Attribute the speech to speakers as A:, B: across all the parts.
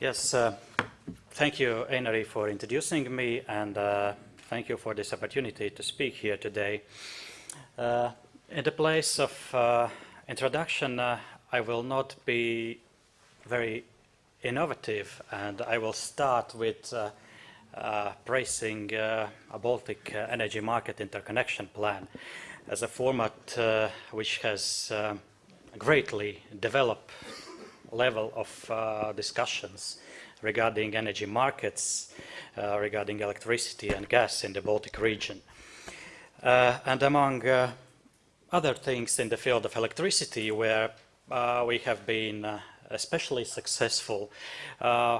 A: Yes, uh, thank you, Einari, for introducing me, and uh, thank you for this opportunity to speak here today. Uh, in the place of uh, introduction, uh, I will not be very innovative, and I will start with uh, praising a Baltic Energy Market Interconnection Plan as a format which has greatly developed level of uh, discussions regarding energy markets, uh, regarding electricity and gas in the Baltic region. Uh, and among uh, other things in the field of electricity where uh, we have been uh, especially successful,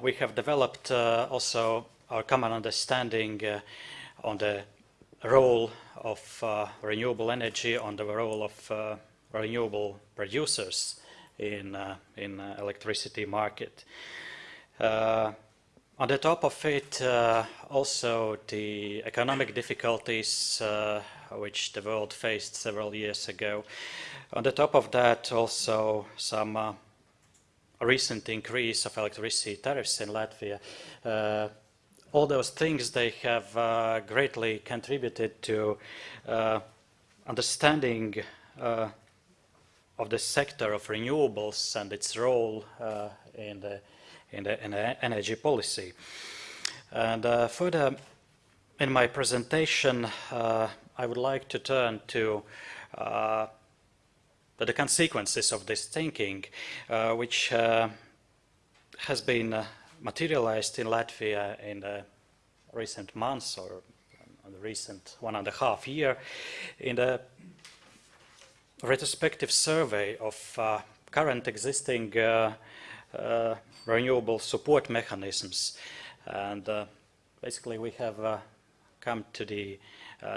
A: we have developed also our common understanding on the role of renewable energy, on the role of renewable producers in, uh, in uh, electricity market. Uh, on the top of it, also the economic difficulties which the world faced several years ago. On the top of that, also some uh, recent increase of electricity tariffs in Latvia. Uh, all those things, they have uh, greatly contributed to understanding of the sector of renewables and its role uh, in, the, in, the, in, the, energy policy. And uh, further in my presentation, uh, I would like to turn to uh, the consequences of this thinking, uh, which uh, has been materialized in Latvia in the recent months or the recent one and a half year in the retrospective survey of uh, current existing uh, uh, renewable support mechanisms. And basically we have come to the,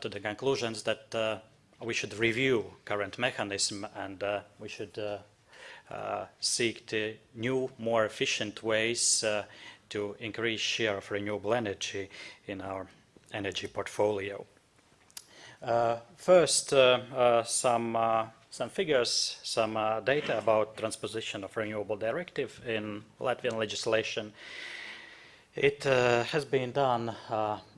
A: to the conclusions that we should review current mechanism and we should uh, seek the new, more efficient ways uh, to increase share of renewable energy in our energy portfolio. Uh, first, uh, uh, some some figures, some data about transposition of renewable directive in Latvian legislation. It has been done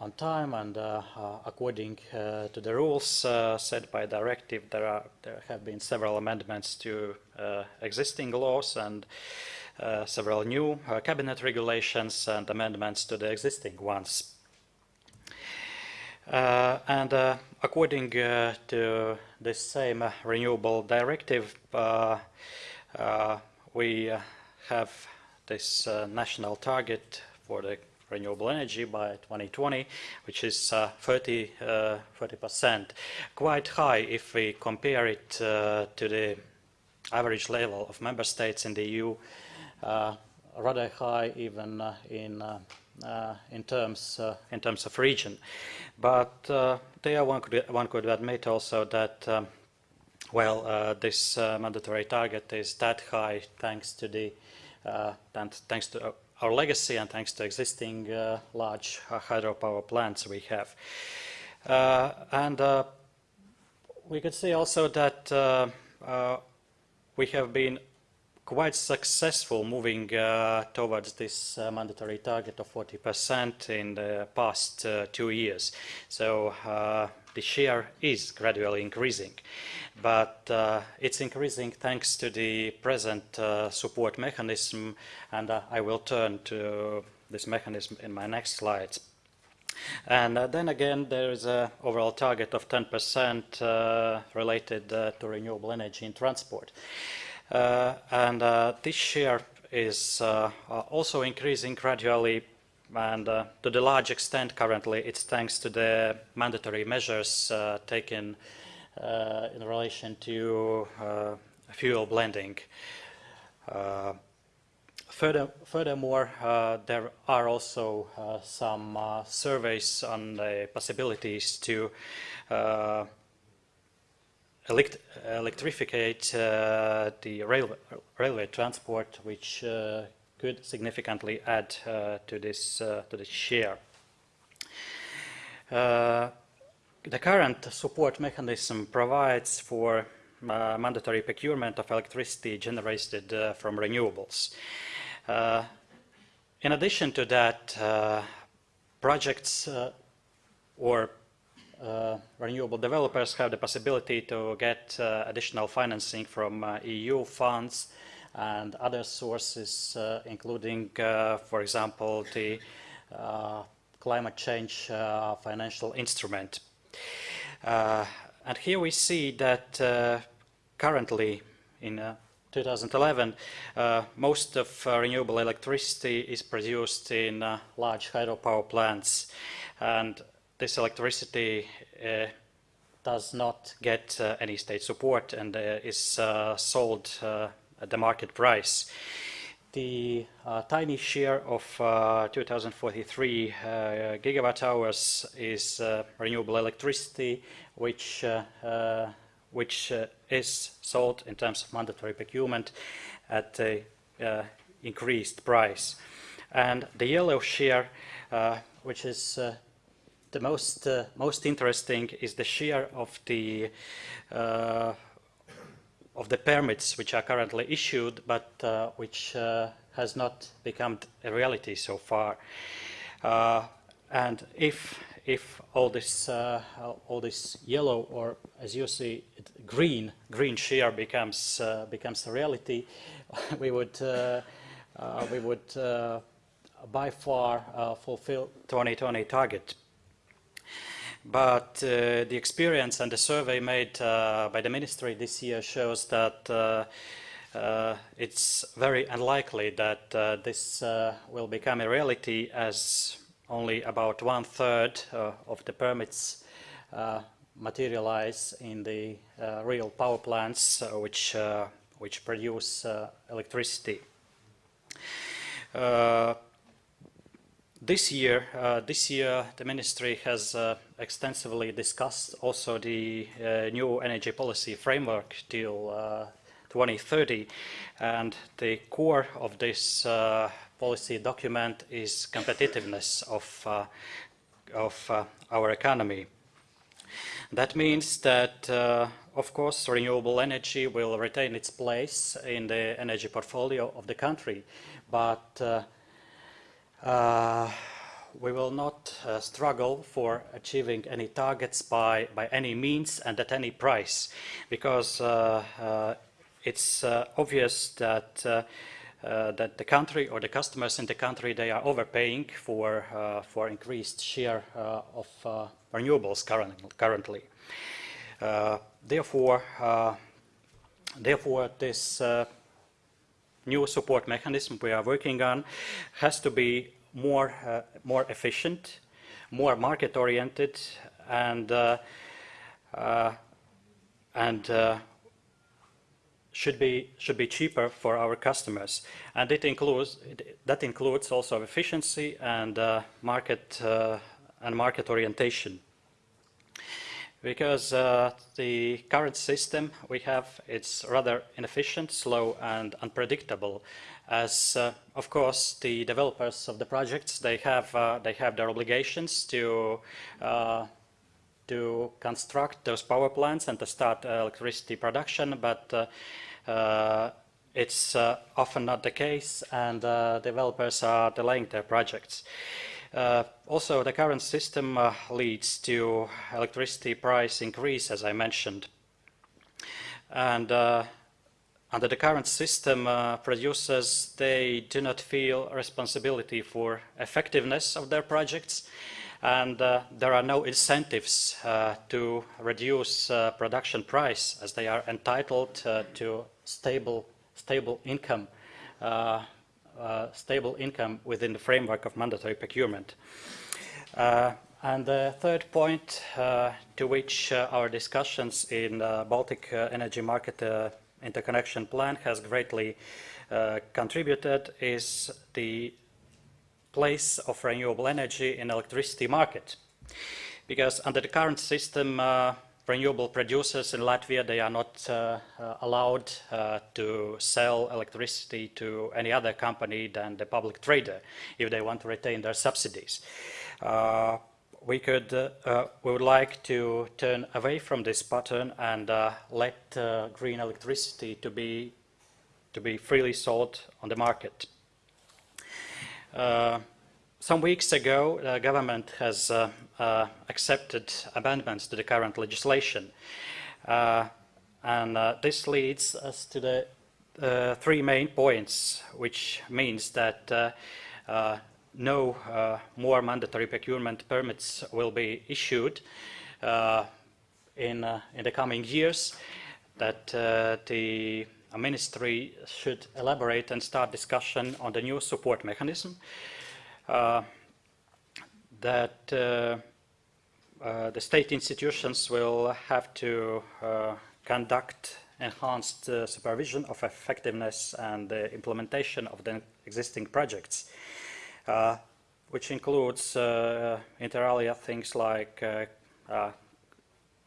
A: on time and uh, uh, according uh, to the rules set by directive there are there have been several amendments to existing laws and several new cabinet regulations and amendments to the existing ones uh, and uh, according uh, to the same renewable directive, we have this national target for the renewable energy by 2020, which is uh, 30 percent, quite high if we compare it uh, to the average level of member states in the EU, uh, rather high even in uh, Uh, in terms uh, in terms of region. But uh, there one could one could admit also that um, well uh, this uh, mandatory target is that high thanks to the thanks to our legacy and thanks to existing large hydropower plants we have. and we could see also that we have been quite successful moving uh, towards this uh, mandatory target of 40% in the past uh, two years. So uh, the share is gradually increasing, but uh, it's increasing thanks to the present uh, support mechanism, and I will turn to this mechanism in my next slides. And uh, then again, there is an overall target of 10% uh, related uh, to renewable energy in transport. Uh, and uh, this share is uh, also increasing gradually and uh, to the large extent currently it's thanks to the mandatory measures uh, taken uh, in relation to fuel blending. Further, furthermore, there are also some surveys on the possibilities to elect electrificate uh, the rail railway transport, which uh, could significantly add uh, to this to the share. the current support mechanism provides for uh, mandatory procurement of electricity generated uh, from renewables. Uh, in addition to that, uh, projects uh, or uh, renewable developers have the possibility to get uh, additional financing from uh, EU funds and other sources, uh, including, for example, the climate change financial instrument. and here we see that currently in 2011, uh, most of uh, renewable electricity is produced in uh, large hydropower plants, and this electricity uh, does not get uh, any state support and uh, is sold at the market price. The tiny share of 2043 gigawatt hours is renewable electricity, which which uh, is sold in terms of mandatory procurement at a uh, increased price. And the yellow share, uh, which is the most uh, most interesting, is the share of the uh, of the permits which are currently issued, but which has not become a reality so far. and if if all this uh, all this yellow or as you see green green share becomes uh, becomes a reality we would uh, uh we would uh, by far uh, fulfill 2020 target but uh, the experience and the survey made uh, by the ministry this year shows that uh, it's very unlikely that this will become a reality as only about one third uh, of the permits uh, materialize in the uh, real power plants which, which produce electricity. This year, uh, this year, the ministry has uh, extensively discussed also the uh, new energy policy framework till 2030, and the core of this policy document is competitiveness of, uh, of uh, our economy. That means that, uh, of course, renewable energy will retain its place in the energy portfolio of the country, but uh, uh, we will not uh, struggle for achieving any targets by, by any means and at any price, because it's obvious that uh, that the country or the customers in the country they are overpaying for uh, for increased share uh, of uh, renewables current, currently. Uh, therefore, uh, therefore this new support mechanism we are working on has to be more more efficient, more market oriented, and and should be should be cheaper for our customers, and it includes that includes also efficiency and uh, market uh, and market orientation. Because uh, the current system we have it's rather inefficient, slow, and unpredictable. As uh, of course the developers of the projects they have uh, they have their obligations to uh, to construct those power plants and to start electricity production, but uh, uh, it's uh, often not the case and uh, developers are delaying their projects. Uh, also, the current system uh, leads to electricity price increase, as I mentioned. And uh, under the current system, producers, they do not feel responsibility for effectiveness of their projects and uh, there are no incentives uh, to reduce uh, production price as they are entitled uh, to stable stable income uh, uh, stable income within the framework of mandatory procurement. and the third point to which our discussions in the Baltic Energy Market Interconnection Plan has greatly contributed is the place of renewable energy in electricity market. Because under the current system, uh, renewable producers in Latvia, they are not uh, uh, allowed uh, to sell electricity to any other company than the public trader if they want to retain their subsidies. Uh, we could, uh, we would like to turn away from this pattern and let green electricity to be, to be freely sold on the market. Uh, some weeks ago, the government has uh, uh, accepted amendments to the current legislation. Uh, and uh, this leads us to the uh, three main points, which means that no more mandatory procurement permits will be issued in, in the coming years, that the ministry should elaborate and start discussion on the new support mechanism, uh, that uh, uh, the state institutions will have to conduct enhanced supervision of effectiveness and the implementation of the existing projects, which includes inter alia things like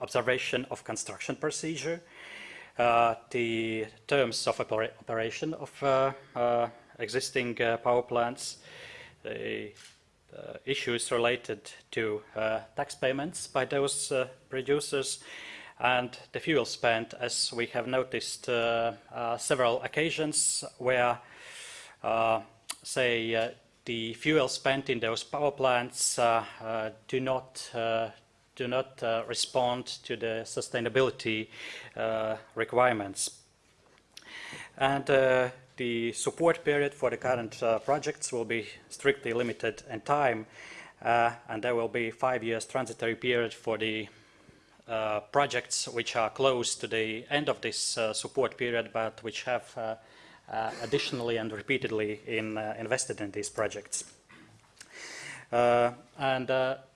A: observation of construction procedure, uh, the terms of opera operation of uh, uh, existing power plants, the issues related to tax payments by those producers, and the fuel spent, as we have noticed several occasions where, say, the fuel spent in those power plants uh, uh, do not uh, do not uh, respond to the sustainability uh, requirements. And uh, the support period for the current uh, projects will be strictly limited in time, uh, and there will be five years transitory period for the uh, projects which are close to the end of this support period, but which have additionally and repeatedly in, invested in these projects. and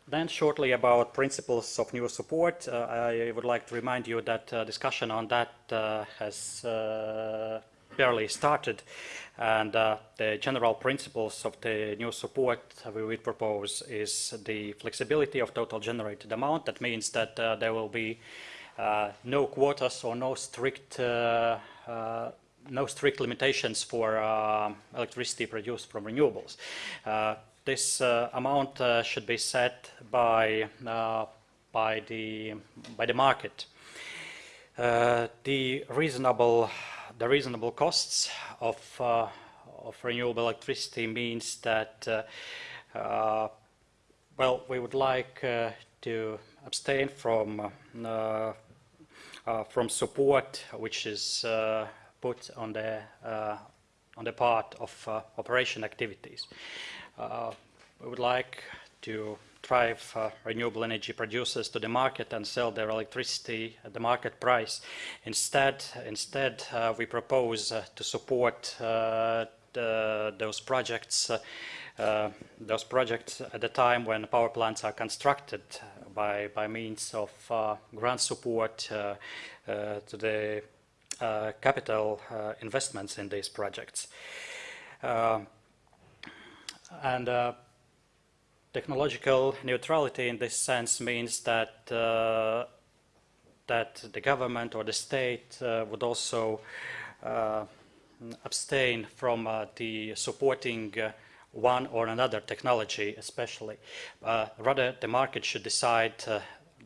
A: then shortly about principles of new support, uh, I would like to remind you that uh, discussion on that uh, has uh, barely started and uh, the general principles of the new support we would propose is the flexibility of total generated amount. That means that uh, there will be no quotas or no strict no strict limitations for electricity produced from renewables this uh, amount uh, should be set by uh, by the by the market. the reasonable the reasonable costs of of renewable electricity means that well we would like to abstain from uh, from support which is uh, put on the uh, on the part of operation activities. Uh, we would like to drive uh, renewable energy producers to the market and sell their electricity at the market price. Instead, instead uh, we propose uh, to support uh, the, those projects uh, those projects at the time when power plants are constructed by, by means of grant support to the capital investments in these projects. And uh, technological neutrality in this sense means that uh, that the government or the state uh, would also uh, abstain from uh, the supporting uh, one or another technology especially. rather, the market should decide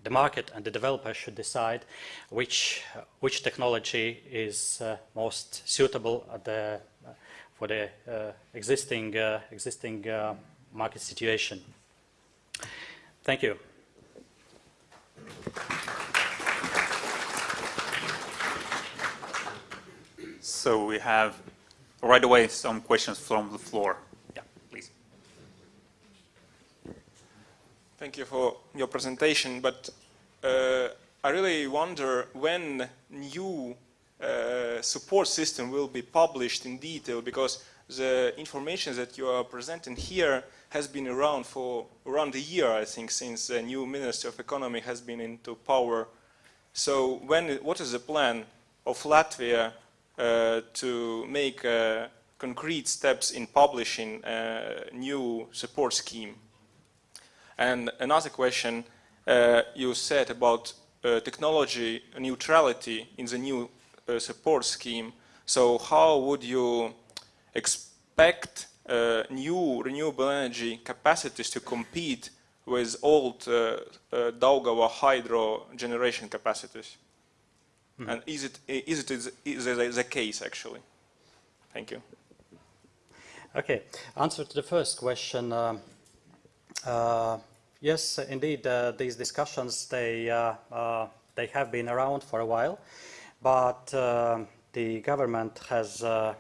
A: the market and the developer should decide which which technology is most suitable the for the uh, existing, uh, existing uh, market situation. Thank you.
B: So we have right away some questions from the floor. Yeah, please.
C: Thank you for your presentation, but uh, I really wonder when new uh, support system will be published in detail because the information that you are presenting here has been around for around a year, I think, since the new Minister of Economy has been into power. So when, what is the plan of Latvia uh, to make uh, concrete steps in publishing a new support scheme? And another question, uh, you said about uh, technology neutrality in the new uh, support scheme. So how would you expect uh, new renewable energy capacities to compete with old uh, uh, Daugava hydro generation capacities? Mm. And is it, is it is, is the case actually? Thank you.
A: Okay, answer to the first question. Um, uh, yes, indeed, uh, these discussions, they, uh, uh, they have been around for a while, but the government has, uh,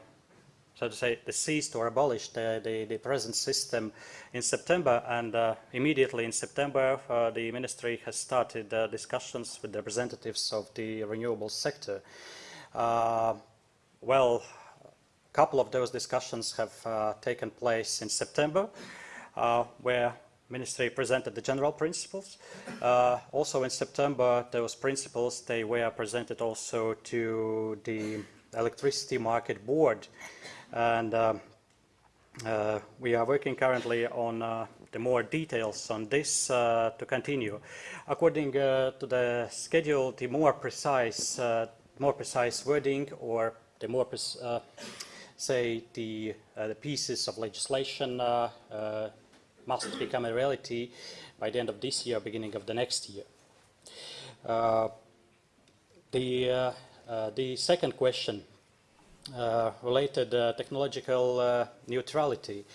A: so to say, the ceased or abolished the, the, the present system in September, and uh, immediately in September, uh, the ministry has started uh, discussions with representatives of the renewable sector. Uh, well, a couple of those discussions have uh, taken place in September, uh, where Ministry presented the general principles. Uh, also in September, those principles, they were presented also to the Electricity Market Board. And um, uh, we are working currently on uh, the more details on this uh, to continue. According uh, to the schedule, the more precise, uh, more precise wording or the more, uh, say, the, the pieces of legislation must become a reality by the end of this year, beginning of the next year. The, the second question related uh, technological uh, neutrality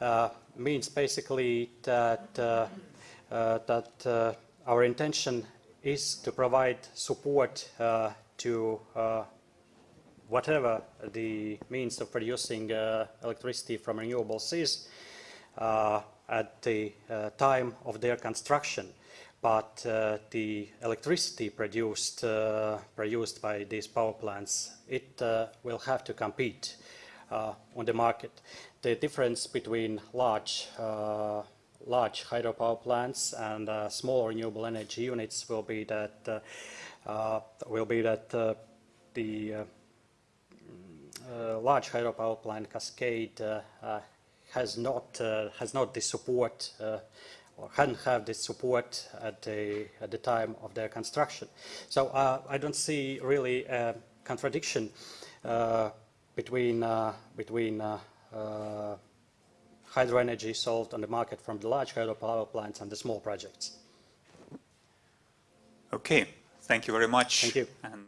A: uh, means basically that, uh, uh, that uh, our intention is to provide support uh, to uh, whatever the means of producing uh, electricity from renewables is uh, at the uh, time of their construction. But uh, the electricity produced, uh, produced by these power plants, it uh, will have to compete uh, on the market. The difference between large, uh, large hydropower plants and uh, small renewable energy units will be that, will be that the large hydropower plant Cascade has not has not the support or hadn't have the support at the at the time of their construction. So uh, I don't see really a contradiction uh, between uh, between uh, uh, hydro energy sold on the market from the large hydropower plants and the small projects.
B: Okay, thank you very much.
A: Thank you.
B: And